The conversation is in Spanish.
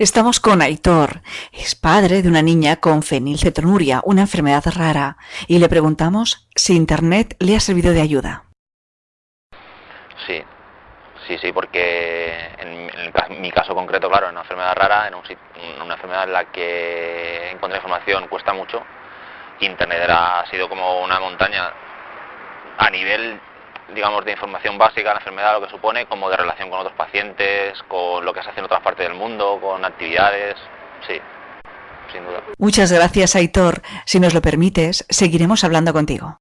Estamos con Aitor. Es padre de una niña con fenilcetonuria, una enfermedad rara, y le preguntamos si Internet le ha servido de ayuda. Sí, sí, sí, porque en, mi caso concreto, claro, en una enfermedad rara, en, una enfermedad en la que encontrar información cuesta mucho, Internet ha sido como una montaña a nivel digamos, de información básica, la enfermedad, lo que supone, como de relación con otros pacientes, con lo que se hace en otras partes del mundo, con actividades, sí, sin duda. Muchas gracias, Aitor. Si nos lo permites, seguiremos hablando contigo.